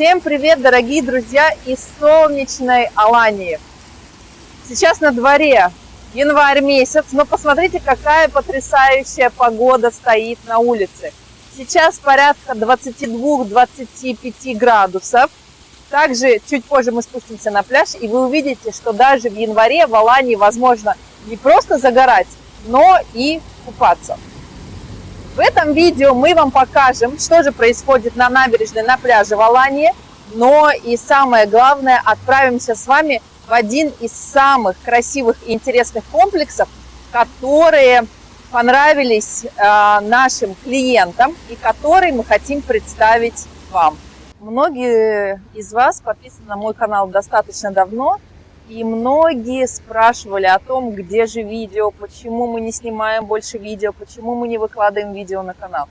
Всем привет, дорогие друзья из солнечной Алании. Сейчас на дворе январь месяц, но посмотрите, какая потрясающая погода стоит на улице. Сейчас порядка 22-25 градусов. Также чуть позже мы спустимся на пляж, и вы увидите, что даже в январе в Алании возможно не просто загорать, но и купаться. В этом видео мы вам покажем, что же происходит на набережной, на пляже в Алании, но и самое главное, отправимся с вами в один из самых красивых и интересных комплексов, которые понравились э, нашим клиентам и которые мы хотим представить вам. Многие из вас подписаны на мой канал достаточно давно, и многие спрашивали о том, где же видео, почему мы не снимаем больше видео, почему мы не выкладываем видео на канал.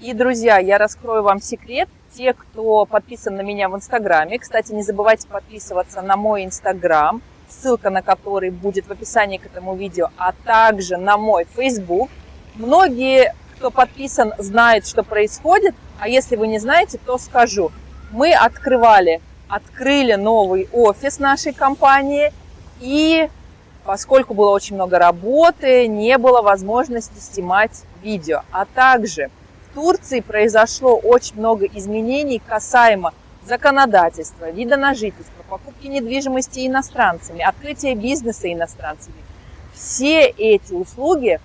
И, друзья, я раскрою вам секрет. Те, кто подписан на меня в Инстаграме, кстати, не забывайте подписываться на мой Инстаграм, ссылка на который будет в описании к этому видео, а также на мой Фейсбук. Многие, кто подписан, знают, что происходит, а если вы не знаете, то скажу. Мы открывали, открыли новый офис нашей компании, и поскольку было очень много работы, не было возможности снимать видео. А также в Турции произошло очень много изменений касаемо законодательства, вида на жительство, покупки недвижимости иностранцами, открытия бизнеса иностранцами. Все эти услуги,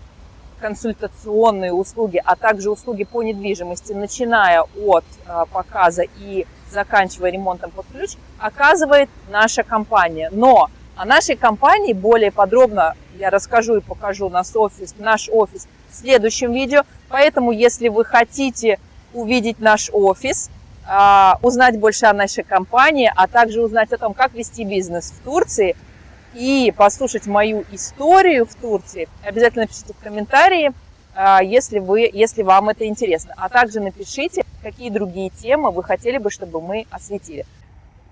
консультационные услуги, а также услуги по недвижимости, начиная от а, показа и заканчивая ремонтом под ключ, оказывает наша компания. Но о нашей компании более подробно я расскажу и покажу наш офис, наш офис в следующем видео. Поэтому, если вы хотите увидеть наш офис, а, узнать больше о нашей компании, а также узнать о том, как вести бизнес в Турции и послушать мою историю в Турции, обязательно пишите в комментарии, если, вы, если вам это интересно. А также напишите, какие другие темы вы хотели бы, чтобы мы осветили.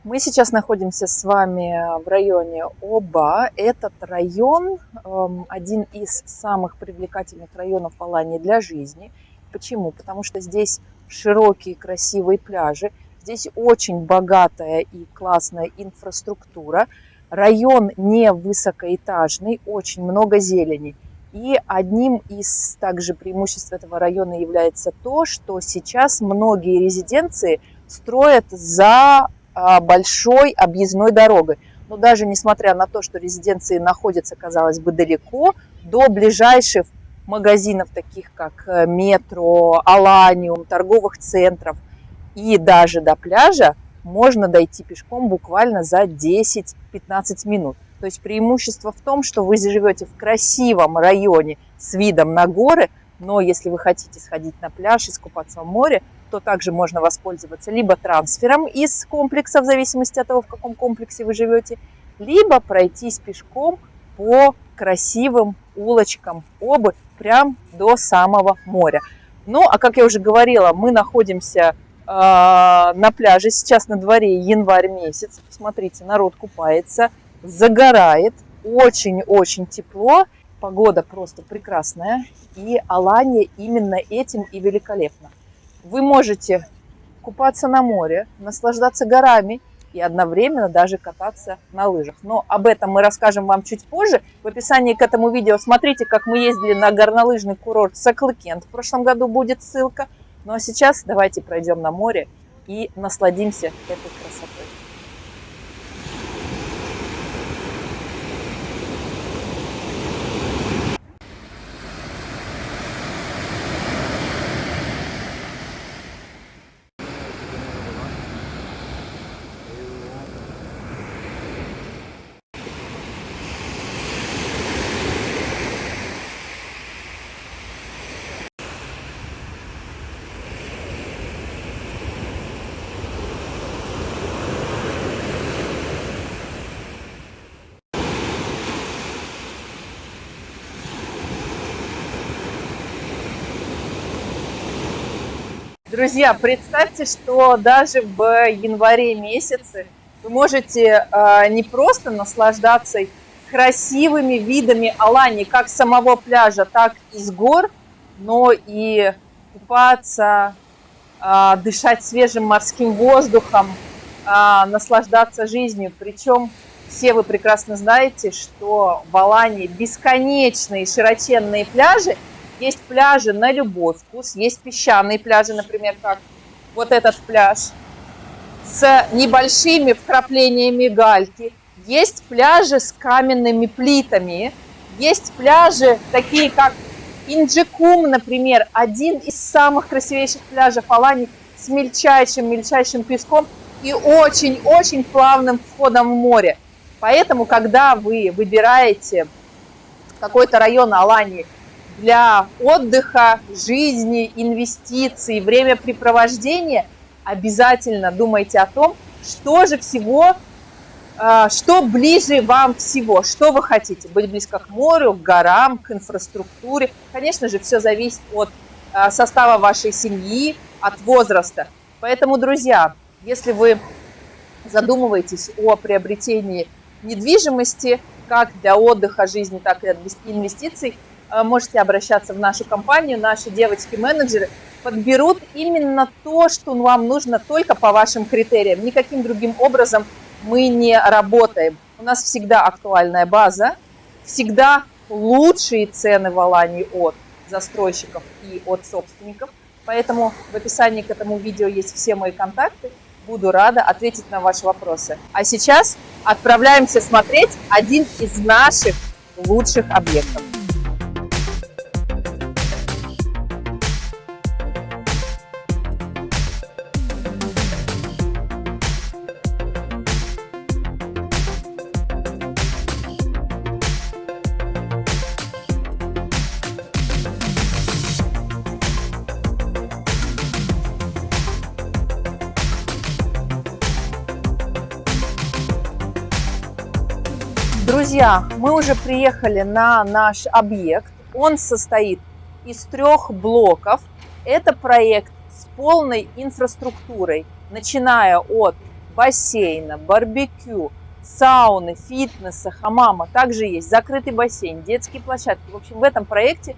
Мы сейчас находимся с вами в районе Оба. Этот район эм, один из самых привлекательных районов Алании для жизни. Почему? Потому что здесь широкие красивые пляжи, здесь очень богатая и классная инфраструктура. Район не высокоэтажный, очень много зелени. И одним из также преимуществ этого района является то, что сейчас многие резиденции строят за а, большой объездной дорогой. Но даже несмотря на то, что резиденции находятся, казалось бы, далеко, до ближайших магазинов, таких как э, метро, Аланиум, торговых центров и даже до пляжа, можно дойти пешком буквально за 10-15 минут. То есть преимущество в том, что вы живете в красивом районе с видом на горы, но если вы хотите сходить на пляж и искупаться в море, то также можно воспользоваться либо трансфером из комплекса, в зависимости от того, в каком комплексе вы живете, либо пройтись пешком по красивым улочкам Обы прям до самого моря. Ну, а как я уже говорила, мы находимся э, на пляже, сейчас на дворе январь месяц. Посмотрите, народ купается, загорает, очень-очень тепло, погода просто прекрасная, и Алания именно этим и великолепна. Вы можете купаться на море, наслаждаться горами и одновременно даже кататься на лыжах. Но об этом мы расскажем вам чуть позже. В описании к этому видео смотрите, как мы ездили на горнолыжный курорт Саклыкент. В прошлом году будет ссылка. Ну а сейчас давайте пройдем на море и насладимся этой красотой. Друзья, представьте, что даже в январе месяце вы можете э, не просто наслаждаться красивыми видами Алании, как самого пляжа, так и с гор, но и купаться, э, дышать свежим морским воздухом, а, наслаждаться жизнью. Причем все вы прекрасно знаете, что в Алании бесконечные широченные пляжи. Есть пляжи на любой вкус, есть песчаные пляжи, например, как вот этот пляж с небольшими вкраплениями гальки. Есть пляжи с каменными плитами, есть пляжи такие, как Инджикум, например, один из самых красивейших пляжей Алании с мельчайшим-мельчайшим песком и очень-очень плавным входом в море. Поэтому, когда вы выбираете какой-то район Алании для отдыха, жизни, инвестиций, времяпрепровождения, обязательно думайте о том, что же всего, а, что ближе вам всего, что вы хотите. Быть близко к морю, к горам, к инфраструктуре. Конечно же, все зависит от а, состава вашей семьи, от возраста. Поэтому, друзья, если вы задумываетесь о приобретении недвижимости, как для отдыха, жизни, так и инвестиций, э, можете обращаться в нашу компанию. Наши девочки-менеджеры подберут именно то, что вам нужно только по вашим критериям. Никаким другим образом мы не работаем. У нас всегда актуальная база, всегда лучшие цены в Алании от застройщиков и от собственников. Поэтому в описании к этому видео есть все мои контакты. Буду рада ответить на ваши вопросы. А сейчас отправляемся смотреть один из наших лучших объектов. Друзья, мы уже приехали на наш объект. Он состоит из трех блоков. Это проект с полной инфраструктурой, начиная от бассейна, барбекю, сауны, фитнеса, хамама. Также есть закрытый бассейн, детские площадки. В общем, в этом проекте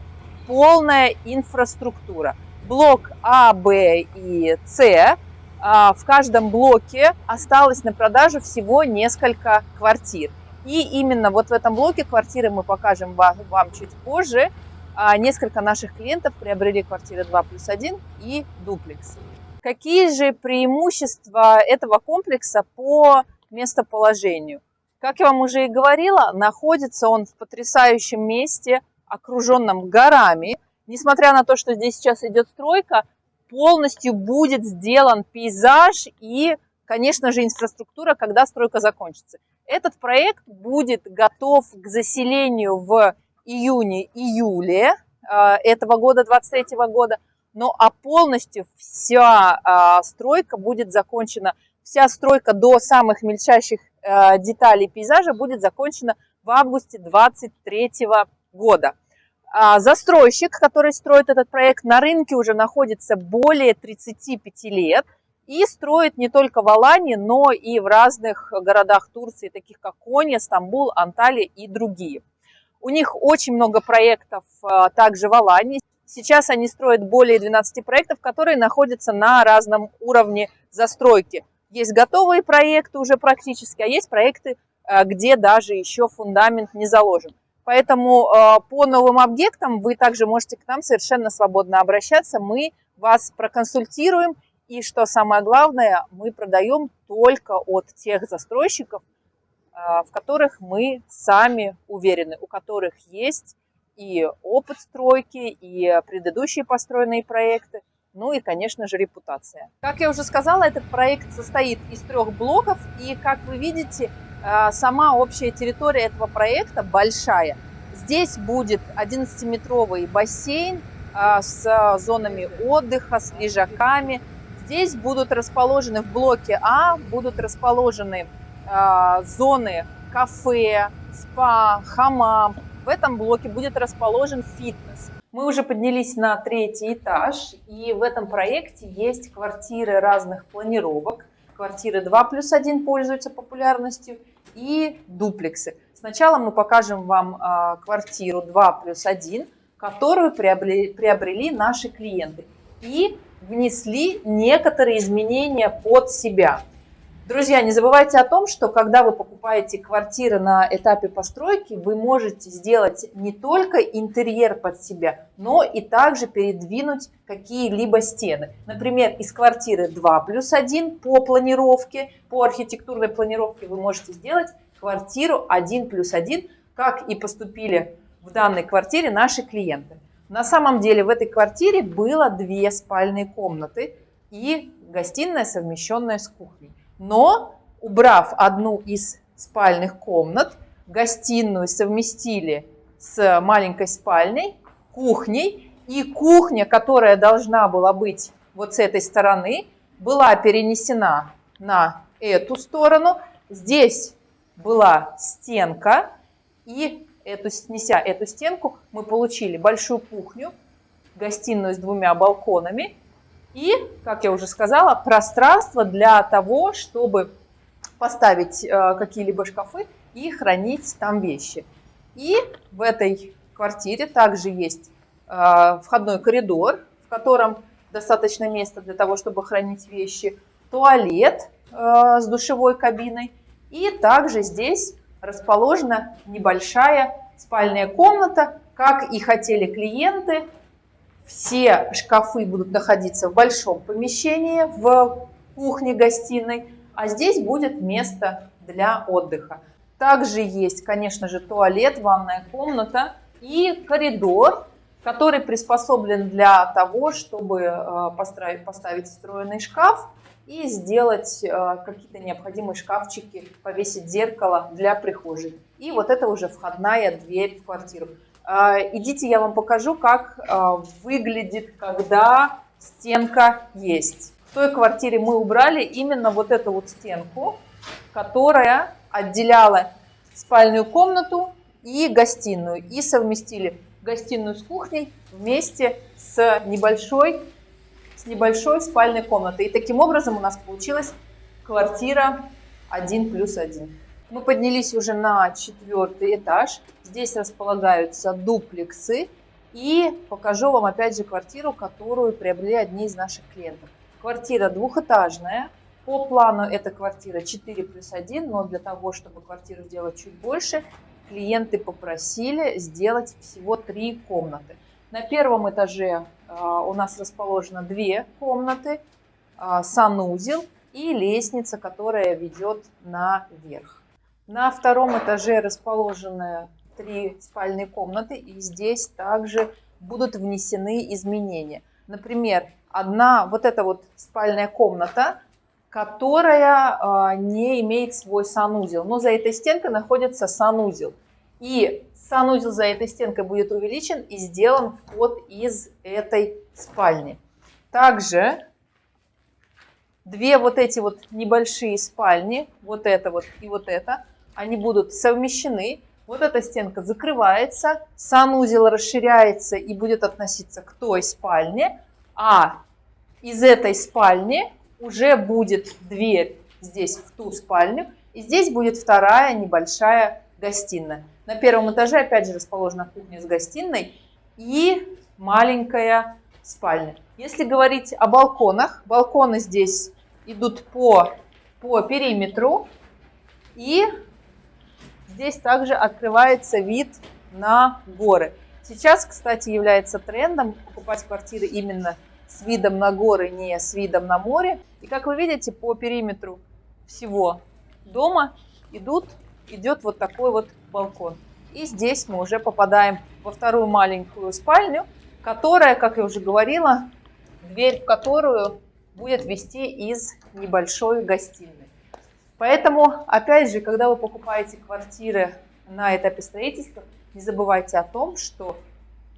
полная инфраструктура. Блок А, Б и С. А, в каждом блоке осталось на продажу всего несколько квартир. И именно вот в этом блоке квартиры мы покажем вам, вам чуть позже. А, несколько наших клиентов приобрели квартиры 2 плюс 1 и дуплекс. Какие же преимущества этого комплекса по местоположению? Как я вам уже и говорила, находится он в потрясающем месте, окруженном горами. Несмотря на то, что здесь сейчас идет стройка, полностью будет сделан пейзаж и, конечно же, инфраструктура, когда стройка закончится. Этот проект будет готов к заселению в июне-июле а, этого года, 23 года. Ну а полностью вся а, стройка будет закончена, вся стройка до самых мельчайших а, деталей пейзажа будет закончена в августе 23 года. Застройщик, который строит этот проект, на рынке уже находится более 35 лет – и строит не только в Алании, но и в разных городах Турции, таких как Коня, Стамбул, Анталия и другие. У них очень много проектов а, также в Алании. Сейчас они строят более 12 проектов, которые находятся на разном уровне застройки. Есть готовые проекты уже практически, а есть проекты, а, где даже еще фундамент не заложен. Поэтому а, по новым объектам вы также можете к нам совершенно свободно обращаться. Мы вас проконсультируем и что самое главное, мы продаем только от тех застройщиков, а, в которых мы сами уверены, у которых есть и опыт стройки, и предыдущие построенные проекты, ну и, конечно же, репутация. Как я уже сказала, этот проект состоит из трех блоков, и, как вы видите, а, сама общая территория этого проекта большая. Здесь будет 11-метровый бассейн а, с зонами отдыха, с лежаками, Здесь будут расположены в блоке А, будут расположены э, зоны кафе, спа, хамам. В этом блоке будет расположен фитнес. Мы уже поднялись на третий этаж, и в этом проекте есть квартиры разных планировок. Квартиры 2 плюс 1 пользуются популярностью и дуплексы. Сначала мы покажем вам э, квартиру 2 плюс 1, которую приобрели, приобрели наши клиенты. И внесли некоторые изменения под себя. Друзья, не забывайте о том, что когда вы покупаете квартиры на этапе постройки, вы можете сделать не только интерьер под себя, но и также передвинуть какие-либо стены. Например, из квартиры 2 плюс 1 по планировке, по архитектурной планировке вы можете сделать квартиру 1 плюс 1, как и поступили в данной квартире наши клиенты. На самом деле в этой квартире было две спальные комнаты и гостиная, совмещенная с кухней. Но, убрав одну из спальных комнат, гостиную совместили с маленькой спальней, кухней, и кухня, которая должна была быть вот с этой стороны, была перенесена на эту сторону. Здесь была стенка, и эту, снеся эту стенку, мы получили большую кухню, гостиную с двумя балконами и, как я уже сказала, пространство для того, чтобы поставить э, какие-либо шкафы и хранить там вещи. И в этой квартире также есть э, входной коридор, в котором достаточно места для того, чтобы хранить вещи, туалет э, с душевой кабиной. И также здесь расположена небольшая спальная комната, как и хотели клиенты, все шкафы будут находиться в большом помещении, в кухне-гостиной, а здесь будет место для отдыха. Также есть, конечно же, туалет, ванная комната и коридор, который приспособлен для того, чтобы э, поставить встроенный шкаф и сделать э, какие-то необходимые шкафчики, повесить зеркало для прихожей. И вот это уже входная дверь в квартиру. А, идите, я вам покажу, как а, выглядит, когда стенка есть. В той квартире мы убрали именно вот эту вот стенку, которая отделяла спальную комнату и гостиную. И совместили гостиную с кухней вместе с небольшой, с небольшой спальной комнатой. И таким образом у нас получилась квартира 1 плюс 1. Мы поднялись уже на четвертый этаж. Здесь располагаются дуплексы. И покажу вам опять же квартиру, которую приобрели одни из наших клиентов. Квартира двухэтажная. По плану эта квартира 4 плюс 1, но для того, чтобы квартиру сделать чуть больше, клиенты попросили сделать всего три комнаты. На первом этаже а, у нас расположено две комнаты, а, санузел и лестница, которая ведет наверх. На втором этаже расположены три спальные комнаты, и здесь также будут внесены изменения. Например, одна вот эта вот спальная комната, которая э, не имеет свой санузел, но за этой стенкой находится санузел. И санузел за этой стенкой будет увеличен и сделан вход из этой спальни. Также две вот эти вот небольшие спальни, вот это вот и вот это, они будут совмещены. Вот эта стенка закрывается, санузел расширяется и будет относиться к той спальне, а из этой спальни уже будет дверь здесь в ту спальню, и здесь будет вторая небольшая гостиная. На первом этаже опять же расположена кухня с гостиной и маленькая спальня. Если говорить о балконах, балконы здесь идут по, по периметру и Здесь также открывается вид на горы. Сейчас, кстати, является трендом покупать квартиры именно с видом на горы, не с видом на море. И как вы видите, по периметру всего дома идут, идет вот такой вот балкон. И здесь мы уже попадаем во вторую маленькую спальню, которая, как я уже говорила, дверь в которую будет вести из небольшой гостиной. Поэтому, опять же, когда вы покупаете квартиры на этапе строительства, не забывайте о том, что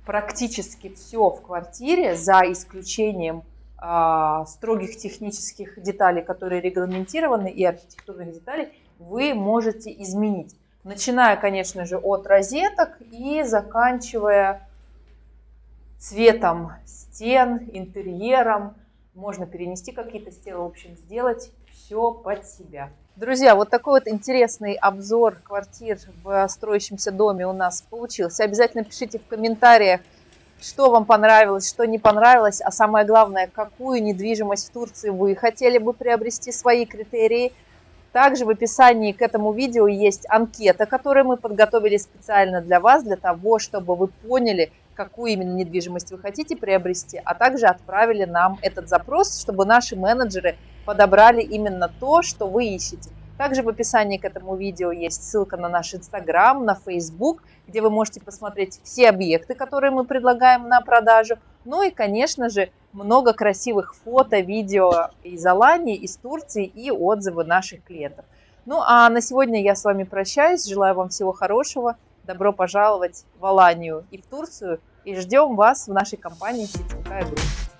практически все в квартире, за исключением э, строгих технических деталей, которые регламентированы, и архитектурных деталей, вы можете изменить. Начиная, конечно же, от розеток и заканчивая цветом стен, интерьером. Можно перенести какие-то стены, в общем, сделать все под себя. Друзья, вот такой вот интересный обзор квартир в строящемся доме у нас получился. Обязательно пишите в комментариях, что вам понравилось, что не понравилось, а самое главное, какую недвижимость в Турции вы хотели бы приобрести, свои критерии. Также в описании к этому видео есть анкета, которую мы подготовили специально для вас, для того, чтобы вы поняли, какую именно недвижимость вы хотите приобрести, а также отправили нам этот запрос, чтобы наши менеджеры подобрали именно то, что вы ищете. Также в описании к этому видео есть ссылка на наш инстаграм, на фейсбук, где вы можете посмотреть все объекты, которые мы предлагаем на продажу. Ну и, конечно же, много красивых фото, видео из Алании, из Турции и отзывы наших клиентов. Ну а на сегодня я с вами прощаюсь. Желаю вам всего хорошего. Добро пожаловать в Аланию и в Турцию. И ждем вас в нашей компании «Сетевая группа».